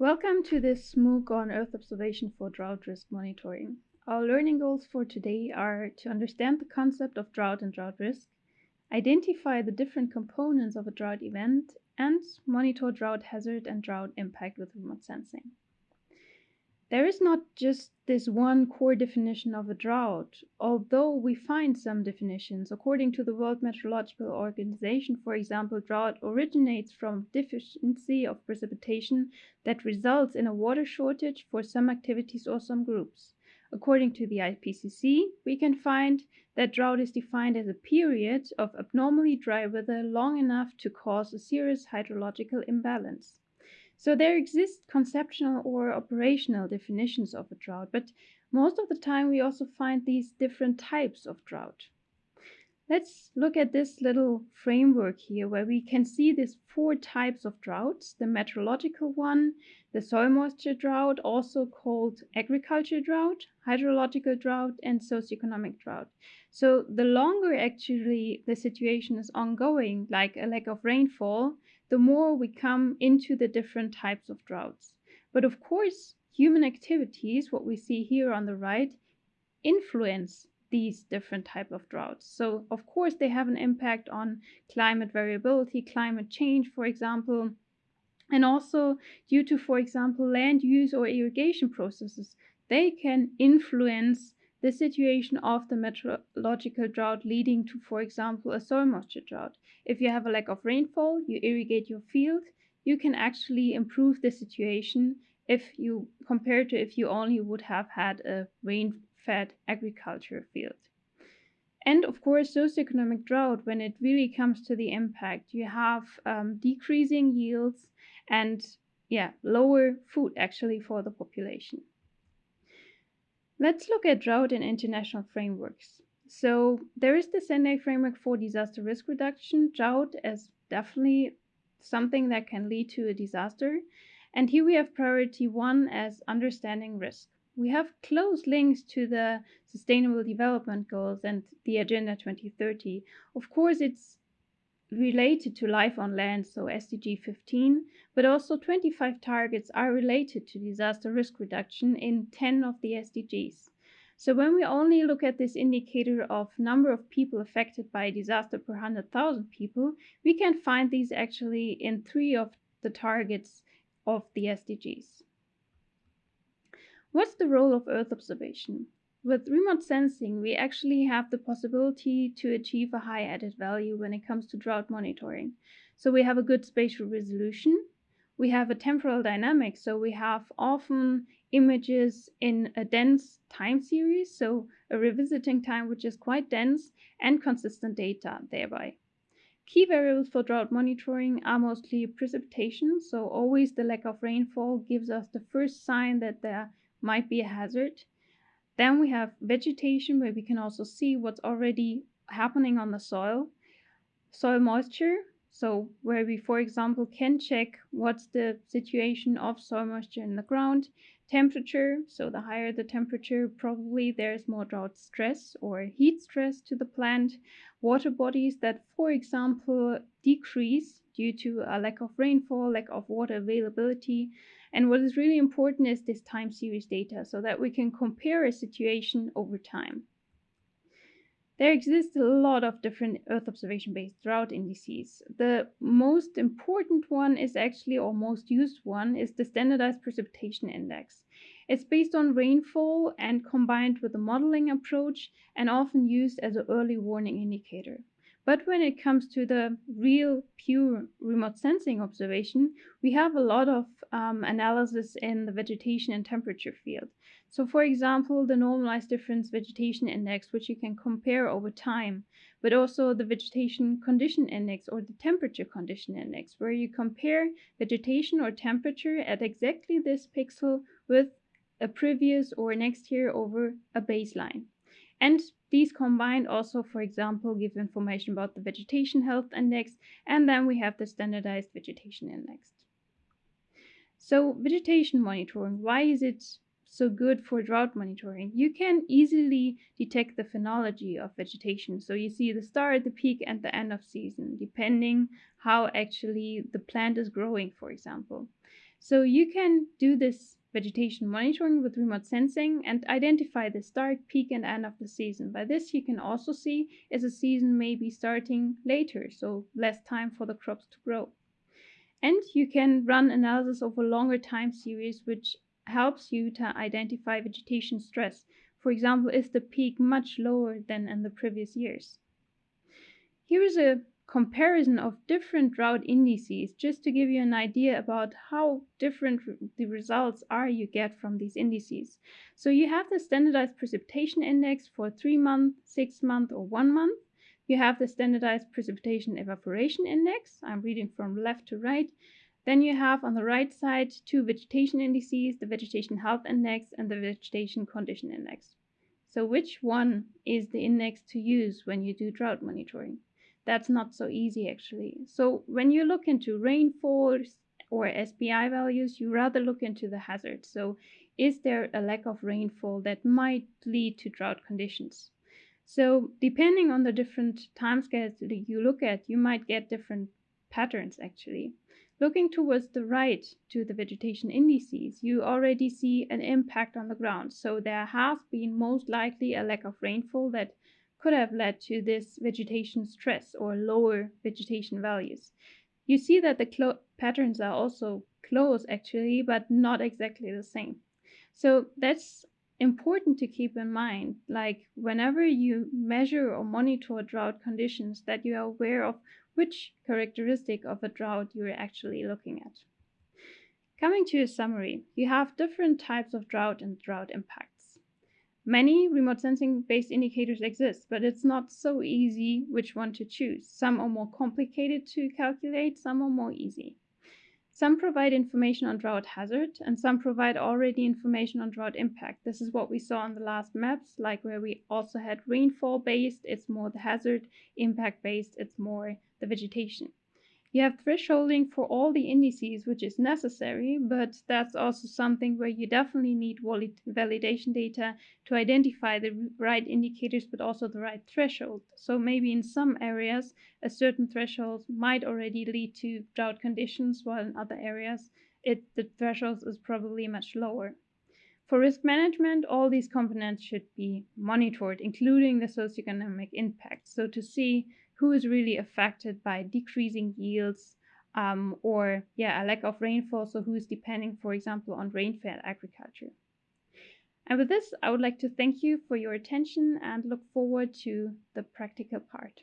Welcome to this MOOC on Earth observation for drought risk monitoring. Our learning goals for today are to understand the concept of drought and drought risk, identify the different components of a drought event, and monitor drought hazard and drought impact with remote sensing. There is not just this one core definition of a drought, although we find some definitions. According to the World Meteorological Organization, for example, drought originates from deficiency of precipitation that results in a water shortage for some activities or some groups. According to the IPCC, we can find that drought is defined as a period of abnormally dry weather long enough to cause a serious hydrological imbalance. So there exist conceptual or operational definitions of a drought, but most of the time we also find these different types of drought. Let's look at this little framework here where we can see these four types of droughts, the meteorological one, the soil moisture drought, also called agriculture drought, hydrological drought, and socioeconomic drought. So the longer actually the situation is ongoing, like a lack of rainfall, the more we come into the different types of droughts. But of course, human activities, what we see here on the right, influence these different type of droughts. So of course they have an impact on climate variability, climate change, for example, and also due to, for example, land use or irrigation processes, they can influence the situation of the meteorological drought leading to, for example, a soil moisture drought. If you have a lack of rainfall, you irrigate your field, you can actually improve the situation if you compare to if you only would have had a rain fed agriculture field. And of course, socioeconomic drought, when it really comes to the impact, you have um, decreasing yields and yeah, lower food actually for the population. Let's look at drought in international frameworks. So there is the Sendai framework for disaster risk reduction. Drought is definitely something that can lead to a disaster. And here we have priority one as understanding risk we have close links to the Sustainable Development Goals and the Agenda 2030. Of course, it's related to life on land, so SDG 15, but also 25 targets are related to disaster risk reduction in 10 of the SDGs. So when we only look at this indicator of number of people affected by a disaster per 100,000 people, we can find these actually in three of the targets of the SDGs. What's the role of Earth observation? With remote sensing, we actually have the possibility to achieve a high added value when it comes to drought monitoring. So we have a good spatial resolution. We have a temporal dynamic, so we have often images in a dense time series, so a revisiting time which is quite dense and consistent data thereby. Key variables for drought monitoring are mostly precipitation, so always the lack of rainfall gives us the first sign that there might be a hazard. Then we have vegetation where we can also see what's already happening on the soil. Soil moisture, so where we, for example, can check what's the situation of soil moisture in the ground. Temperature, so the higher the temperature, probably there's more drought stress or heat stress to the plant. Water bodies that, for example, decrease due to a lack of rainfall, lack of water availability. And what is really important is this time series data so that we can compare a situation over time. There exist a lot of different Earth observation based drought indices. The most important one is actually, or most used one, is the Standardized Precipitation Index. It's based on rainfall and combined with a modeling approach and often used as an early warning indicator. But when it comes to the real pure remote sensing observation, we have a lot of um, analysis in the vegetation and temperature field. So for example, the normalized difference vegetation index, which you can compare over time, but also the vegetation condition index or the temperature condition index, where you compare vegetation or temperature at exactly this pixel with a previous or next year over a baseline. And these combined also, for example, give information about the vegetation health index, and then we have the standardized vegetation index. So vegetation monitoring, why is it so good for drought monitoring. You can easily detect the phenology of vegetation. So you see the start, the peak, and the end of season, depending how actually the plant is growing, for example. So you can do this vegetation monitoring with remote sensing and identify the start, peak, and end of the season. By this, you can also see if a season may be starting later, so less time for the crops to grow. And you can run analysis over longer time series, which helps you to identify vegetation stress. For example, is the peak much lower than in the previous years? Here is a comparison of different drought indices just to give you an idea about how different the results are you get from these indices. So you have the standardized precipitation index for three month, six month, or one month. You have the standardized precipitation evaporation index. I'm reading from left to right. Then you have on the right side two vegetation indices, the vegetation health index and the vegetation condition index. So which one is the index to use when you do drought monitoring? That's not so easy actually. So when you look into rainfall or SPI values, you rather look into the hazard. So is there a lack of rainfall that might lead to drought conditions? So depending on the different timescales that you look at, you might get different patterns actually. Looking towards the right to the vegetation indices, you already see an impact on the ground. So there has been most likely a lack of rainfall that could have led to this vegetation stress or lower vegetation values. You see that the patterns are also close actually, but not exactly the same. So that's important to keep in mind. Like whenever you measure or monitor drought conditions, that you are aware of which characteristic of a drought you're actually looking at. Coming to a summary, you have different types of drought and drought impacts. Many remote sensing based indicators exist, but it's not so easy which one to choose. Some are more complicated to calculate, some are more easy. Some provide information on drought hazard, and some provide already information on drought impact. This is what we saw on the last maps, like where we also had rainfall based, it's more the hazard, impact based, it's more the vegetation. You have thresholding for all the indices, which is necessary, but that's also something where you definitely need validation data to identify the right indicators, but also the right threshold. So maybe in some areas, a certain threshold might already lead to drought conditions, while in other areas, it, the threshold is probably much lower. For risk management, all these components should be monitored, including the socioeconomic impact. So to see who is really affected by decreasing yields um, or yeah a lack of rainfall. So who is depending for example on rain-fed agriculture. And with this i would like to thank you for your attention and look forward to the practical part